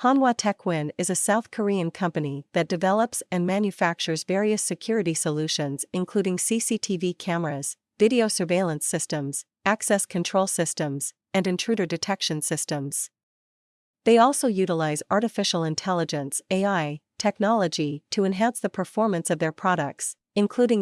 Hanwha Techwin is a South Korean company that develops and manufactures various security solutions including CCTV cameras, video surveillance systems, access control systems, and intruder detection systems. They also utilize artificial intelligence AI technology to enhance the performance of their products, including